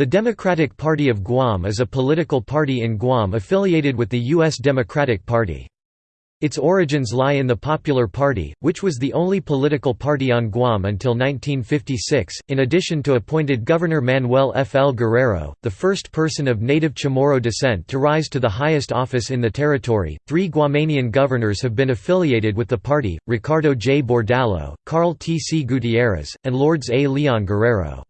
The Democratic Party of Guam is a political party in Guam affiliated with the U.S. Democratic Party. Its origins lie in the Popular Party, which was the only political party on Guam until 1956. In addition to appointed Governor Manuel F. L. Guerrero, the first person of native Chamorro descent to rise to the highest office in the territory, three Guamanian governors have been affiliated with the party Ricardo J. Bordallo, Carl T. C. Gutierrez, and Lourdes A. Leon Guerrero.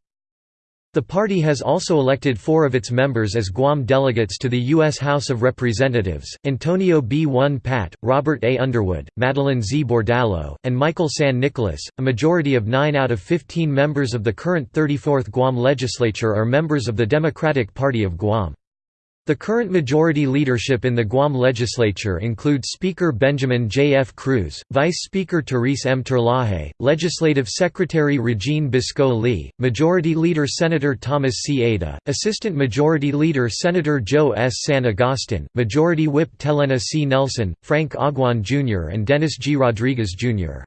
The party has also elected four of its members as Guam delegates to the U.S. House of Representatives, Antonio B. Won Pat, Robert A. Underwood, Madeline Z. Bordallo, and Michael San Nicolas. A majority of 9 out of 15 members of the current 34th Guam legislature are members of the Democratic Party of Guam. The current majority leadership in the Guam legislature include Speaker Benjamin J. F. Cruz, Vice Speaker Therese M. Terlaje, Legislative Secretary Regine Biscoe Lee, Majority Leader Senator Thomas C. Ada, Assistant Majority Leader Senator Joe S. San Agustin, Majority Whip Telena C. Nelson, Frank Aguon Jr. and Dennis G. Rodriguez Jr.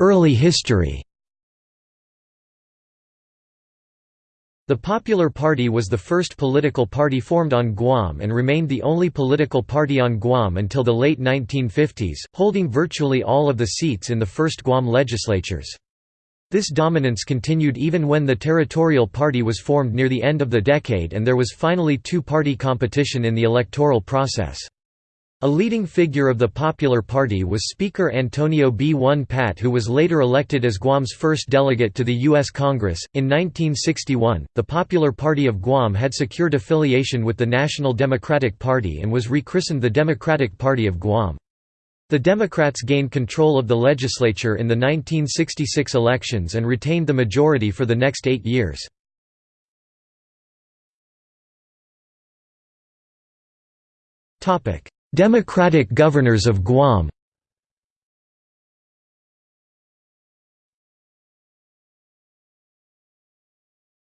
Early history The Popular Party was the first political party formed on Guam and remained the only political party on Guam until the late 1950s, holding virtually all of the seats in the first Guam legislatures. This dominance continued even when the Territorial Party was formed near the end of the decade and there was finally two-party competition in the electoral process. A leading figure of the Popular Party was Speaker Antonio B. Won Pat, who was later elected as Guam's first delegate to the U.S. Congress. In 1961, the Popular Party of Guam had secured affiliation with the National Democratic Party and was rechristened the Democratic Party of Guam. The Democrats gained control of the legislature in the 1966 elections and retained the majority for the next eight years. Topic Democratic Governors of Guam.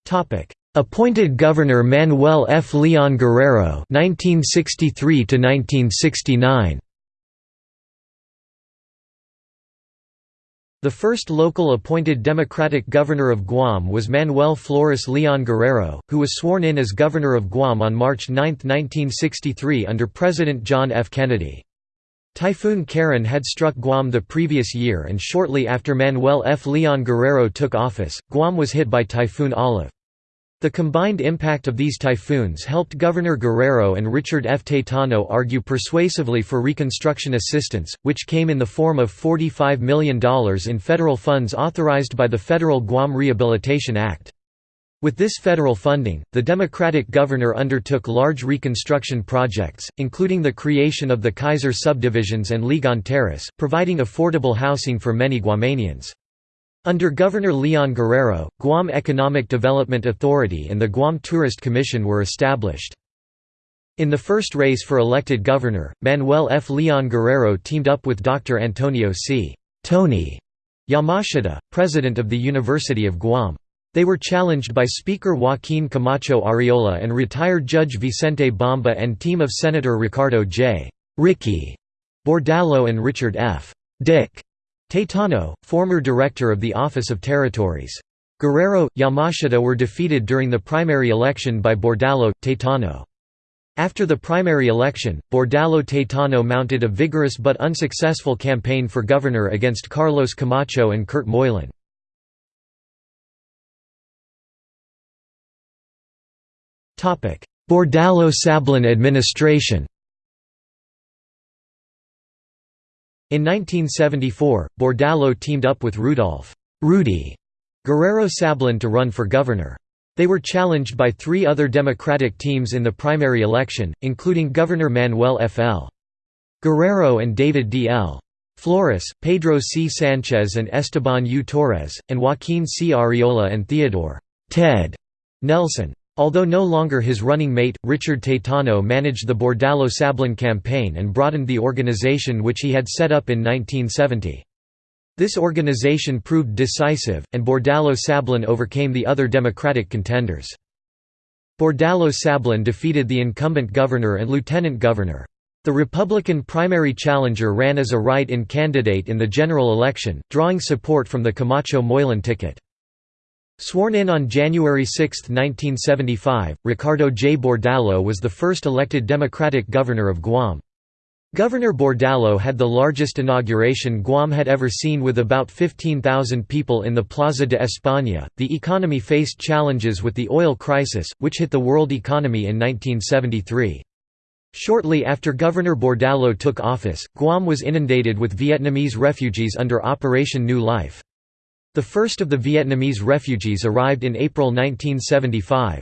Topic: Appointed Governor Manuel F. Leon Guerrero 1963 1969 The first local appointed Democratic governor of Guam was Manuel Flores Leon Guerrero, who was sworn in as governor of Guam on March 9, 1963 under President John F. Kennedy. Typhoon Karen had struck Guam the previous year and shortly after Manuel F. Leon Guerrero took office, Guam was hit by Typhoon Olive. The combined impact of these typhoons helped Governor Guerrero and Richard F. Taitano argue persuasively for reconstruction assistance, which came in the form of $45 million in federal funds authorized by the Federal Guam Rehabilitation Act. With this federal funding, the Democratic governor undertook large reconstruction projects, including the creation of the Kaiser subdivisions and Ligon Terrace, providing affordable housing for many Guamanians. Under Governor Leon Guerrero, Guam Economic Development Authority and the Guam Tourist Commission were established. In the first race for elected governor, Manuel F. Leon Guerrero teamed up with Dr. Antonio C. Tony Yamashita, president of the University of Guam. They were challenged by Speaker Joaquin Camacho Arriola and retired Judge Vicente Bamba and team of Senator Ricardo J. Ricky Bordallo and Richard F. Dick Taitano, former director of the Office of Territories. Guerrero, Yamashita were defeated during the primary election by Bordallo, Taitano. After the primary election, Bordallo Taitano mounted a vigorous but unsuccessful campaign for governor against Carlos Camacho and Kurt Moylan. Bordallo-Sablan administration In 1974, Bordallo teamed up with Rudolph Rudy Guerrero Sablan to run for governor. They were challenged by three other Democratic teams in the primary election, including Governor Manuel F. L. Guerrero and David D. L. Flores, Pedro C. Sanchez and Esteban U. Torres, and Joaquin C. Arriola and Theodore Ted Nelson. Although no longer his running mate, Richard Taitano managed the Bordallo-Sablan campaign and broadened the organization which he had set up in 1970. This organization proved decisive, and Bordallo-Sablan overcame the other Democratic contenders. Bordallo-Sablan defeated the incumbent governor and lieutenant governor. The Republican primary challenger ran as a write-in candidate in the general election, drawing support from the Camacho Moylan ticket. Sworn in on January 6, 1975, Ricardo J. Bordallo was the first elected Democratic governor of Guam. Governor Bordallo had the largest inauguration Guam had ever seen with about 15,000 people in the Plaza de España. The economy faced challenges with the oil crisis, which hit the world economy in 1973. Shortly after Governor Bordallo took office, Guam was inundated with Vietnamese refugees under Operation New Life. The first of the Vietnamese refugees arrived in April 1975.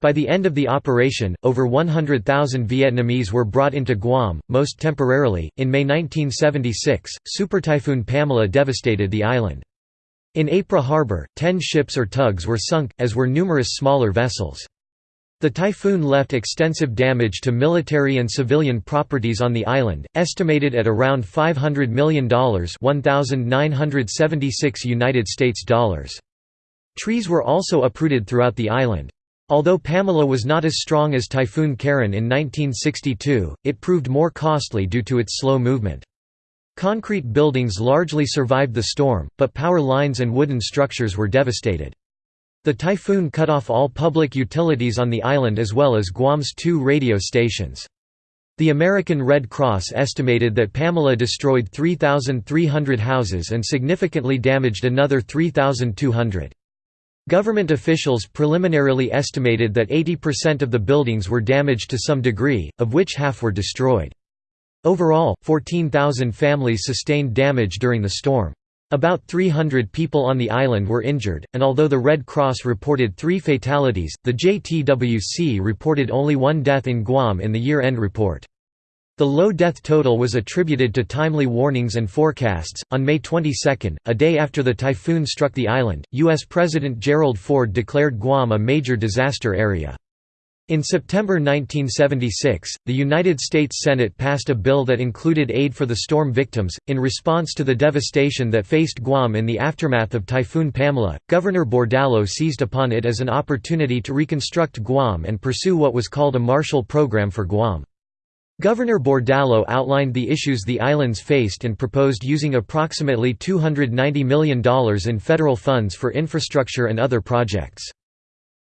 By the end of the operation, over 100,000 Vietnamese were brought into Guam, most temporarily. In May 1976, Super Typhoon Pamela devastated the island. In Apra Harbor, ten ships or tugs were sunk, as were numerous smaller vessels. The typhoon left extensive damage to military and civilian properties on the island, estimated at around $500 million (1,976 United States dollars). Trees were also uprooted throughout the island. Although Pamela was not as strong as Typhoon Karen in 1962, it proved more costly due to its slow movement. Concrete buildings largely survived the storm, but power lines and wooden structures were devastated. The typhoon cut off all public utilities on the island as well as Guam's two radio stations. The American Red Cross estimated that Pamela destroyed 3,300 houses and significantly damaged another 3,200. Government officials preliminarily estimated that 80% of the buildings were damaged to some degree, of which half were destroyed. Overall, 14,000 families sustained damage during the storm. About 300 people on the island were injured, and although the Red Cross reported three fatalities, the JTWC reported only one death in Guam in the year-end report. The low death total was attributed to timely warnings and forecasts. On May 22, a day after the typhoon struck the island, U.S. President Gerald Ford declared Guam a major disaster area. In September 1976, the United States Senate passed a bill that included aid for the storm victims. In response to the devastation that faced Guam in the aftermath of Typhoon Pamela, Governor Bordallo seized upon it as an opportunity to reconstruct Guam and pursue what was called a Marshall Program for Guam. Governor Bordallo outlined the issues the islands faced and proposed using approximately $290 million in federal funds for infrastructure and other projects.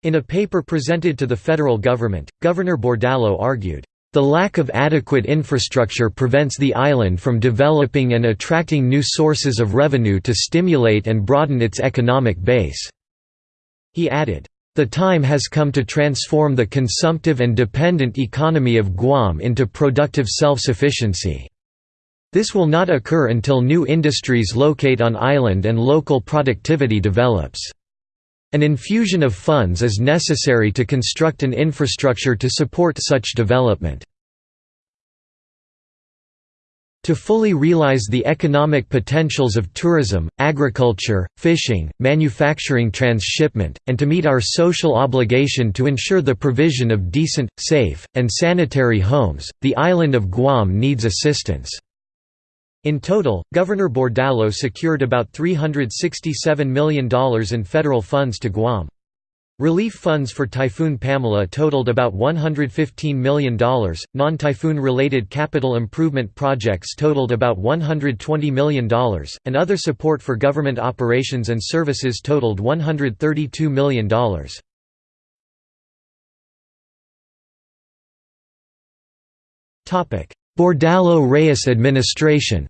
In a paper presented to the federal government, Governor Bordallo argued, "...the lack of adequate infrastructure prevents the island from developing and attracting new sources of revenue to stimulate and broaden its economic base." He added, "...the time has come to transform the consumptive and dependent economy of Guam into productive self-sufficiency." This will not occur until new industries locate on island and local productivity develops. An infusion of funds is necessary to construct an infrastructure to support such development. To fully realize the economic potentials of tourism, agriculture, fishing, manufacturing transshipment, and to meet our social obligation to ensure the provision of decent, safe, and sanitary homes, the island of Guam needs assistance. In total, Governor Bordallo secured about $367 million in federal funds to Guam. Relief funds for Typhoon Pamela totaled about $115 million, non-typhoon related capital improvement projects totaled about $120 million, and other support for government operations and services totaled $132 million. Bordallo-Reyes administration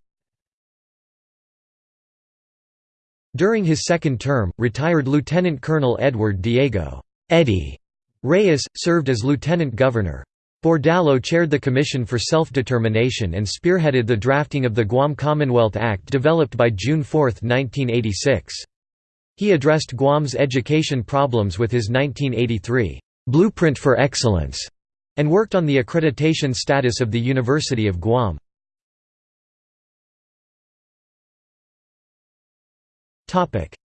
During his second term, retired Lieutenant Colonel Edward Diego Eddie Reyes, served as lieutenant governor. Bordallo chaired the Commission for Self-Determination and spearheaded the drafting of the Guam Commonwealth Act developed by June 4, 1986. He addressed Guam's education problems with his 1983 «Blueprint for Excellence» and worked on the accreditation status of the University of Guam.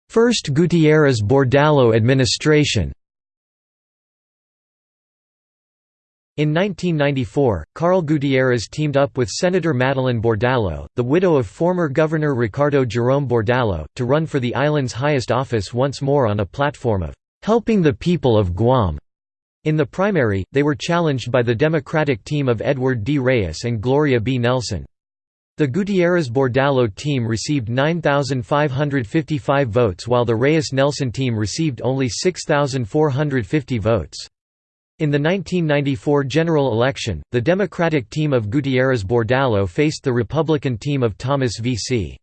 First Gutierrez-Bordallo administration In 1994, Carl Gutierrez teamed up with Senator Madeline Bordallo, the widow of former Governor Ricardo Jerome Bordallo, to run for the island's highest office once more on a platform of "...helping the people of Guam." In the primary, they were challenged by the Democratic team of Edward D. Reyes and Gloria B. Nelson. The Gutierrez-Bordallo team received 9,555 votes while the Reyes-Nelson team received only 6,450 votes. In the 1994 general election, the Democratic team of Gutierrez-Bordallo faced the Republican team of Thomas V. C.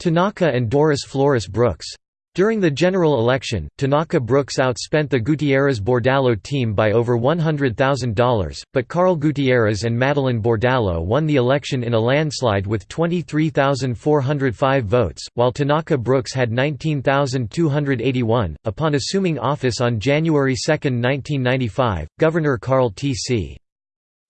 Tanaka and Doris Flores Brooks. During the general election, Tanaka Brooks outspent the Gutierrez-Bordallo team by over $100,000, but Carl Gutierrez and Madeline Bordallo won the election in a landslide with 23,405 votes, while Tanaka Brooks had 19,281. Upon assuming office on January 2, 1995, Governor Carl T.C.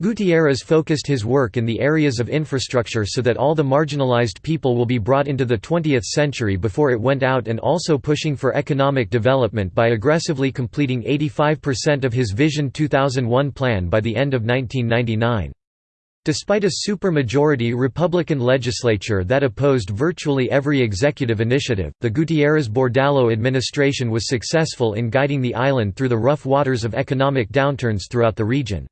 Gutierrez focused his work in the areas of infrastructure so that all the marginalized people will be brought into the 20th century before it went out and also pushing for economic development by aggressively completing 85% of his Vision 2001 plan by the end of 1999. Despite a supermajority Republican legislature that opposed virtually every executive initiative, the Gutierrez-Bordallo administration was successful in guiding the island through the rough waters of economic downturns throughout the region.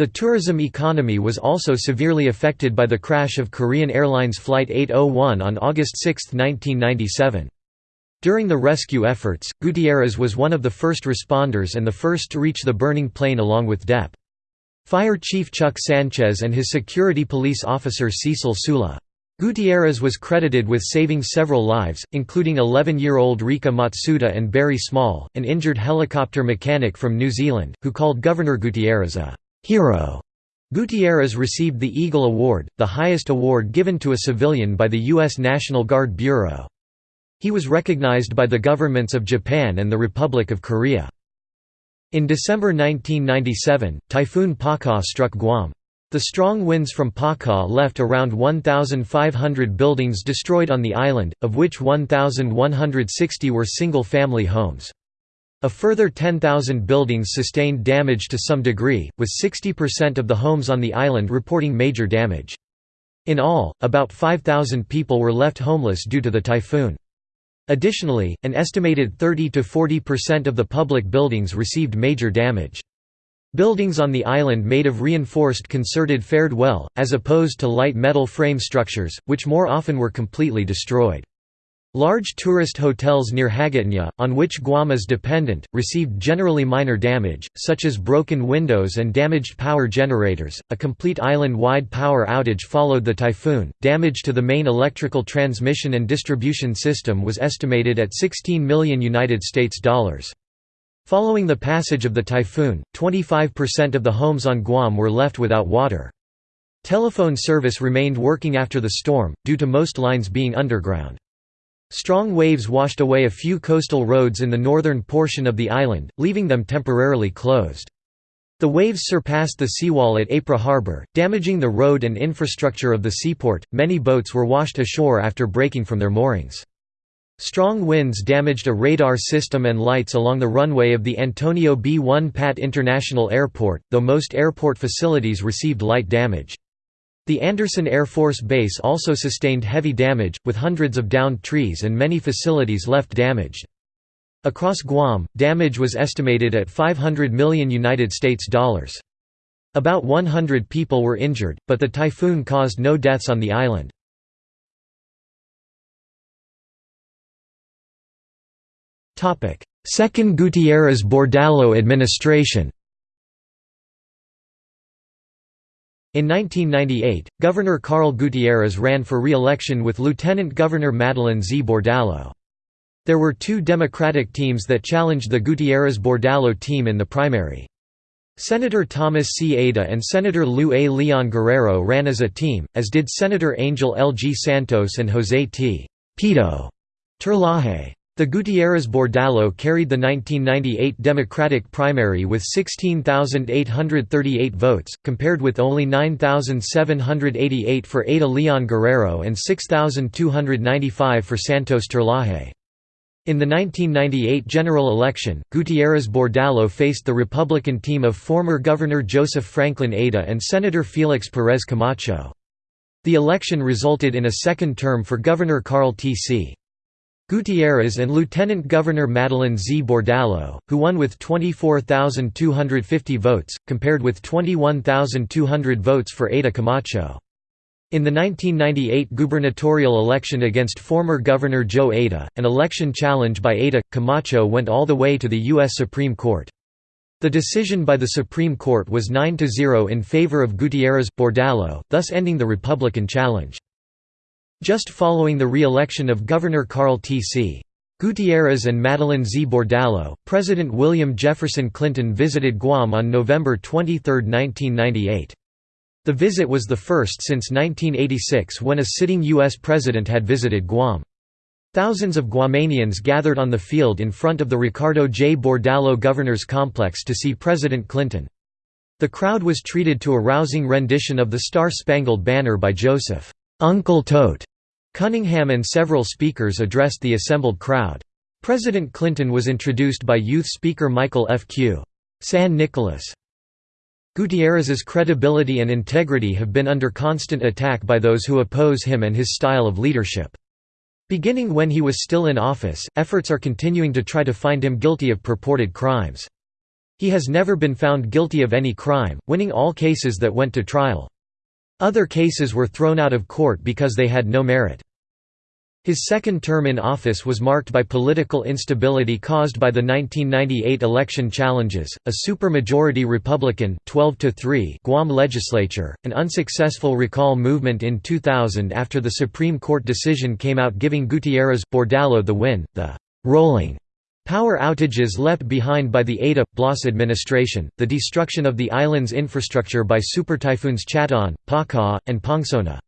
The tourism economy was also severely affected by the crash of Korean Airlines Flight 801 on August 6, 1997. During the rescue efforts, Gutierrez was one of the first responders and the first to reach the burning plane along with DEP. Fire Chief Chuck Sanchez and his security police officer Cecil Sula. Gutierrez was credited with saving several lives, including 11-year-old Rika Matsuda and Barry Small, an injured helicopter mechanic from New Zealand, who called Governor Gutierrez a Hero. Gutierrez received the Eagle Award, the highest award given to a civilian by the U.S. National Guard Bureau. He was recognized by the governments of Japan and the Republic of Korea. In December 1997, Typhoon Paka struck Guam. The strong winds from Paka left around 1,500 buildings destroyed on the island, of which 1,160 were single-family homes. A further 10,000 buildings sustained damage to some degree, with 60% of the homes on the island reporting major damage. In all, about 5,000 people were left homeless due to the typhoon. Additionally, an estimated 30–40% of the public buildings received major damage. Buildings on the island made of reinforced concerted fared well, as opposed to light metal frame structures, which more often were completely destroyed. Large tourist hotels near Hagåtña, on which Guam is dependent, received generally minor damage, such as broken windows and damaged power generators. A complete island wide power outage followed the typhoon. Damage to the main electrical transmission and distribution system was estimated at 16 million United States dollars. Following the passage of the typhoon, 25% of the homes on Guam were left without water. Telephone service remained working after the storm, due to most lines being underground. Strong waves washed away a few coastal roads in the northern portion of the island, leaving them temporarily closed. The waves surpassed the seawall at Apra Harbor, damaging the road and infrastructure of the seaport. Many boats were washed ashore after breaking from their moorings. Strong winds damaged a radar system and lights along the runway of the Antonio B. Won Pat International Airport, though most airport facilities received light damage. The Andersen Air Force Base also sustained heavy damage, with hundreds of downed trees and many facilities left damaged. Across Guam, damage was estimated at 500 million United States dollars. About 100 people were injured, but the typhoon caused no deaths on the island. Second Gutierrez-Bordallo administration In 1998, Governor Carl Gutierrez ran for re-election with Lieutenant Governor Madeline Z. Bordallo. There were two Democratic teams that challenged the Gutierrez-Bordallo team in the primary. Senator Thomas C. Ada and Senator Lou A. Leon Guerrero ran as a team, as did Senator Angel L. G. Santos and Jose T. Pito Terlaje. The Gutierrez-Bordallo carried the 1998 Democratic primary with 16,838 votes, compared with only 9,788 for Ada Leon Guerrero and 6,295 for Santos Terlaje. In the 1998 general election, Gutierrez-Bordallo faced the Republican team of former Governor Joseph Franklin Ada and Senator Felix Perez Camacho. The election resulted in a second term for Governor Carl T.C. Gutierrez and Lieutenant Governor Madeline Z. Bordallo, who won with 24,250 votes, compared with 21,200 votes for Ada Camacho. In the 1998 gubernatorial election against former Governor Joe Ada, an election challenge by Ada, Camacho went all the way to the U.S. Supreme Court. The decision by the Supreme Court was 9–0 in favor of Gutierrez-Bordallo, thus ending the Republican challenge. Just following the re-election of Governor Carl T.C. Gutierrez and Madeline Z. Bordallo, President William Jefferson Clinton visited Guam on November 23, 1998. The visit was the first since 1986 when a sitting U.S. president had visited Guam. Thousands of Guamanians gathered on the field in front of the Ricardo J. Bordallo Governor's Complex to see President Clinton. The crowd was treated to a rousing rendition of the Star-Spangled Banner by Joseph Uncle Tote Cunningham and several speakers addressed the assembled crowd. President Clinton was introduced by youth speaker Michael F. Q. San Nicolas. Gutierrez's credibility and integrity have been under constant attack by those who oppose him and his style of leadership. Beginning when he was still in office, efforts are continuing to try to find him guilty of purported crimes. He has never been found guilty of any crime, winning all cases that went to trial. Other cases were thrown out of court because they had no merit. His second term in office was marked by political instability caused by the 1998 election challenges, a supermajority Republican 12 -3 Guam legislature, an unsuccessful recall movement in 2000 after the Supreme Court decision came out giving Gutierrez Bordallo the win, the rolling Power outages left behind by the Ada Blas administration, the destruction of the island's infrastructure by supertyphoons Chata'an, Paka, and Pongsona.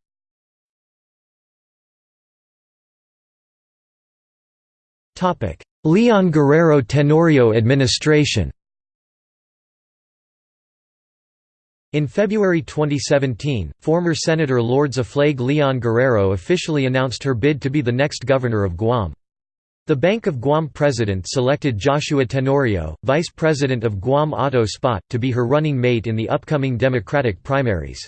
Leon Guerrero Tenorio administration In February 2017, former Senator Lourdes Aflague Leon Guerrero officially announced her bid to be the next governor of Guam. The Bank of Guam president selected Joshua Tenorio, vice president of Guam Auto Spot, to be her running mate in the upcoming Democratic primaries.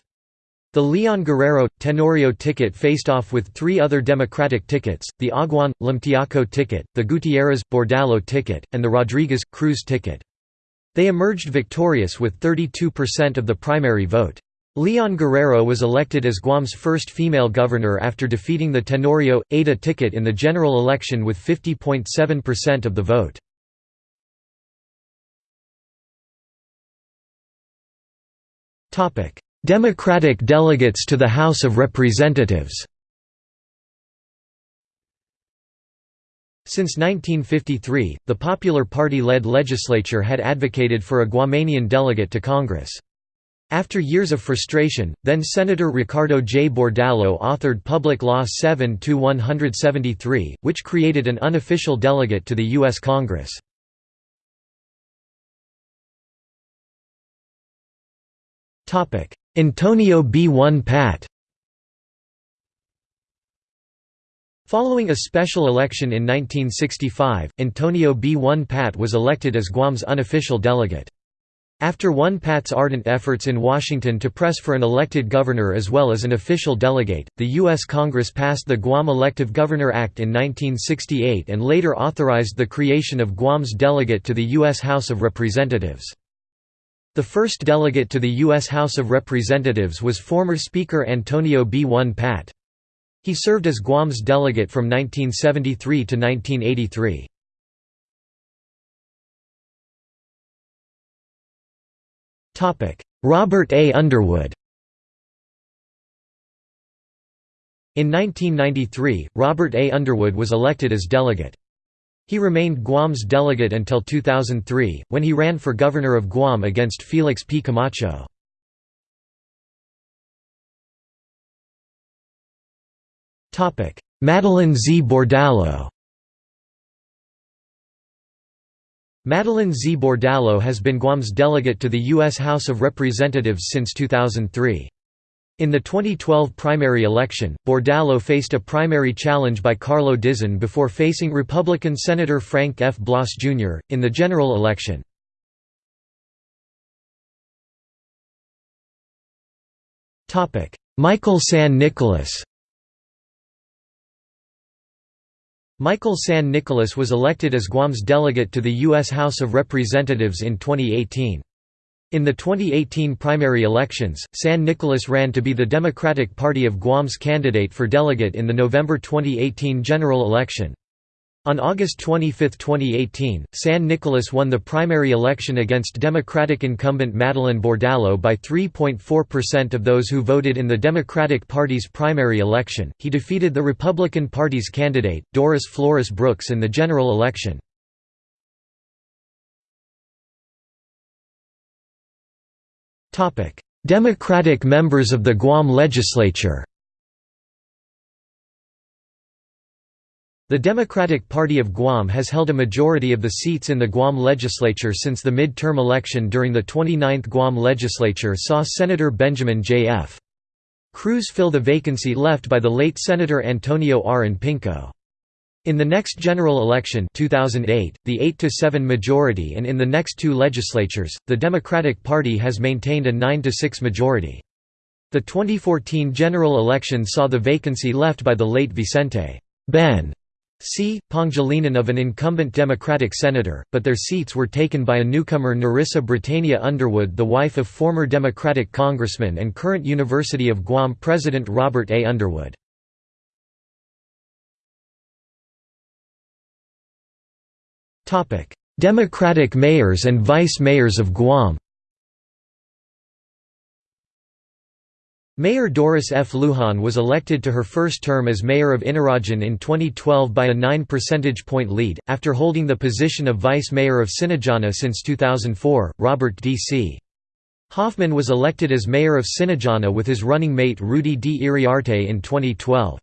The Leon Guerrero – Tenorio ticket faced off with three other Democratic tickets, the Aguon – Limtiaco ticket, the Gutierrez – Bordallo ticket, and the Rodriguez – Cruz ticket. They emerged victorious with 32% of the primary vote. Leon Guerrero was elected as Guam's first female governor after defeating the Tenorio – Ada ticket in the general election with 50.7% of the vote. Democratic delegates to the House of Representatives Since 1953, the Popular Party-led legislature had advocated for a Guamanian delegate to Congress. After years of frustration, then Senator Ricardo J. Bordallo authored Public Law 7-173, which created an unofficial delegate to the U.S. Congress. Antonio B. Won Pat Following a special election in 1965, Antonio B. Won Pat was elected as Guam's unofficial delegate. After Won Pat's ardent efforts in Washington to press for an elected governor as well as an official delegate, the U.S. Congress passed the Guam Elective Governor Act in 1968 and later authorized the creation of Guam's delegate to the U.S. House of Representatives. The first delegate to the U.S. House of Representatives was former Speaker Antonio B. Won Pat. He served as Guam's delegate from 1973 to 1983. Robert A. Underwood In 1993, Robert A. Underwood was elected as delegate. He remained Guam's delegate until 2003, when he ran for governor of Guam against Felix P. Camacho. Madeline Z. Bordallo Madeline Z. Bordallo has been Guam's delegate to the U.S. House of Representatives since 2003. In the 2012 primary election, Bordallo faced a primary challenge by Carlo Dizon before facing Republican Senator Frank F. Blas Jr., in the general election. Michael San Nicolas Michael San Nicolas was elected as Guam's delegate to the U.S. House of Representatives in 2018. In the 2018 primary elections, San Nicolas ran to be the Democratic Party of Guam's candidate for delegate in the November 2018 general election. On August 25, 2018, San Nicolas won the primary election against Democratic incumbent Madeline Bordallo by 3.4% of those who voted in the Democratic Party's primary election. He defeated the Republican Party's candidate, Doris Flores Brooks, in the general election. Democratic members of the Guam legislature The Democratic Party of Guam has held a majority of the seats in the Guam legislature since the mid-term election during the 29th Guam legislature saw Senator Benjamin J.F. Cruz fill the vacancy left by the late Senator Antonio R. Pinco. In the next general election 2008, the 8–7 majority and in the next two legislatures, the Democratic Party has maintained a 9–6 majority. The 2014 general election saw the vacancy left by the late Vicente Ben C. Pangilinan of an incumbent Democratic senator, but their seats were taken by a newcomer Nerissa Bretania Underwood the wife of former Democratic congressman and current University of Guam President Robert A. Underwood. Democratic mayors and vice mayors of Guam Mayor Doris F. Lujan was elected to her first term as mayor of Inarajan in 2012 by a 9 percentage point lead, after holding the position of vice mayor of Sinajana since 2004. Robert D.C. Hoffman was elected as mayor of Sinajana with his running mate Rudy D. Iriarte in 2012.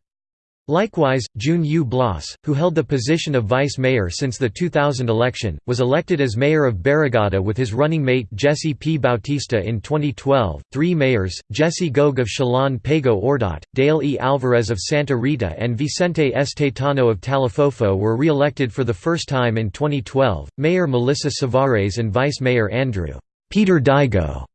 Likewise, June U. Blas, who held the position of vice mayor since the 2000 election, was elected as mayor of Barrigada with his running mate Jesse P. Bautista in 2012. Three mayors, Jesse Gogue of Chalan Pago Ordot, Dale E. Alvarez of Santa Rita, and Vicente Estetano of Talofofo were re elected for the first time in 2012. Mayor Melissa Savares and Vice Mayor Andrew Peter Digo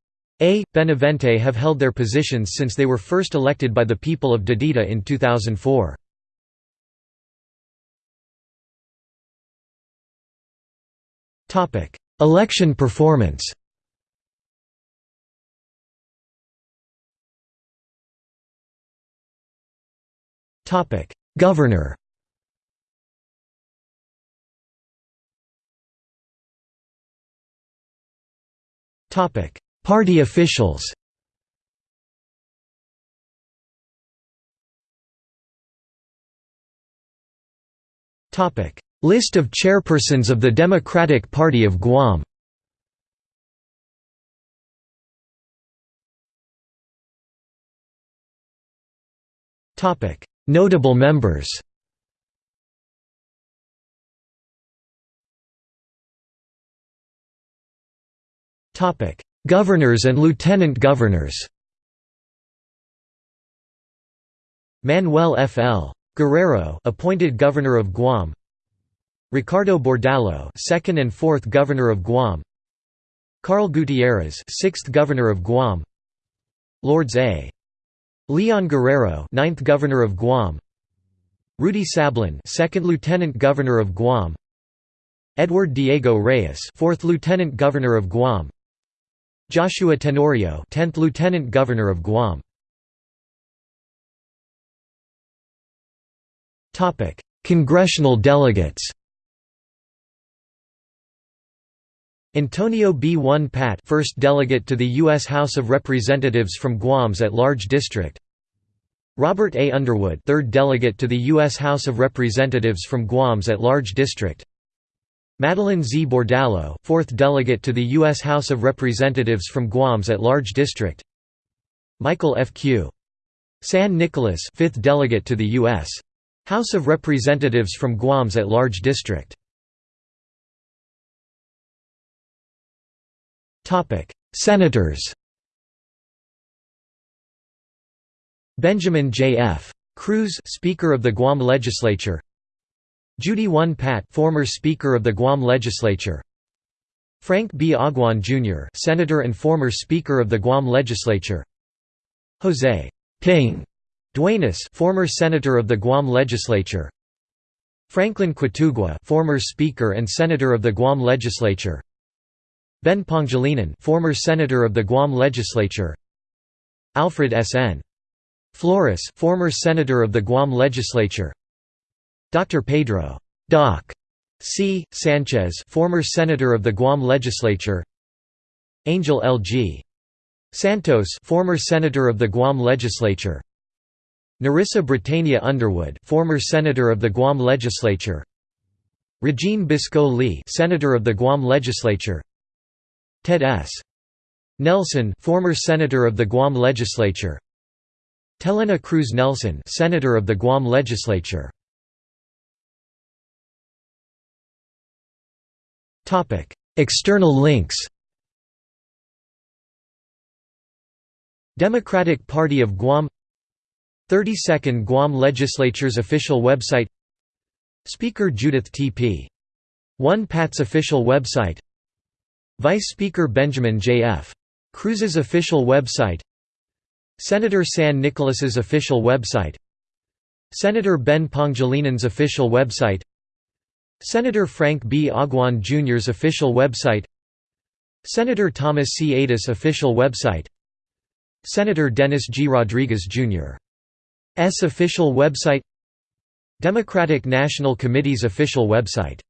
a. Benavente have held their positions since they were first elected by the people of Dededo in 2004. Election performance Governor Party officials. List of chairpersons of the Democratic Party of Guam. Notable members Governors and lieutenant governors Manuel F. L. Guerrero appointed governor of Guam Ricardo Bordallo, second and fourth governor of Guam. Carl Gutierrez, sixth governor of Guam. Lourdes A. Leon Guerrero, ninth governor of Guam. Rudy Sablan, second lieutenant governor of Guam. Edward Diego Reyes, fourth lieutenant governor of Guam. Joshua Tenorio, tenth lieutenant governor of Guam. Topic: Congressional delegates. Antonio B. Won Pat first delegate to the U.S. House of Representatives from Guam's at-large district Robert A. Underwood third delegate to the U.S. House of Representatives from Guam's at-large district Madeline Z. Bordallo fourth delegate to the U.S. House of Representatives from Guam's at-large district Michael F. Q. San Nicolas fifth delegate to the U.S. House of Representatives from Guam's at-large district Topic: Senators. Benjamin J. F. Cruz, Speaker of the Guam Legislature. Judy Won Pat, former Speaker of the Guam Legislature. Frank B. Aguon Jr., Senator and former Speaker of the Guam Legislature. Jose Ping Duenas, former Senator of the Guam Legislature. Franklin Quitugua former Speaker and Senator of the Guam Legislature Ben Pangilinan former Senator of the Guam Legislature Alfred S. N. Flores former Senator of the Guam Legislature Dr. Pedro Doc. C. Sanchez former Senator of the Guam Legislature Angel L. G. Santos former Senator of the Guam Legislature Nerissa Bretania Underwood former Senator of the Guam Legislature Regine Biscoe Lee Senator of the Guam Legislature Ted S. Nelson former Senator of the Guam Legislature Telena Cruz Nelson Senator of the Guam Legislature External links Democratic Party of Guam 32nd Guam Legislature's official website Speaker Judith T.P. Won Pat's official website Vice Speaker Benjamin J.F. Cruz's official website Senator San Nicolas's official website Senator Ben Pangilinan's official website Senator Frank B. Aguon Jr.'s official website Senator Thomas C. Adis official website Senator Dennis G. Rodriguez, Jr. S official website Democratic National Committee's official website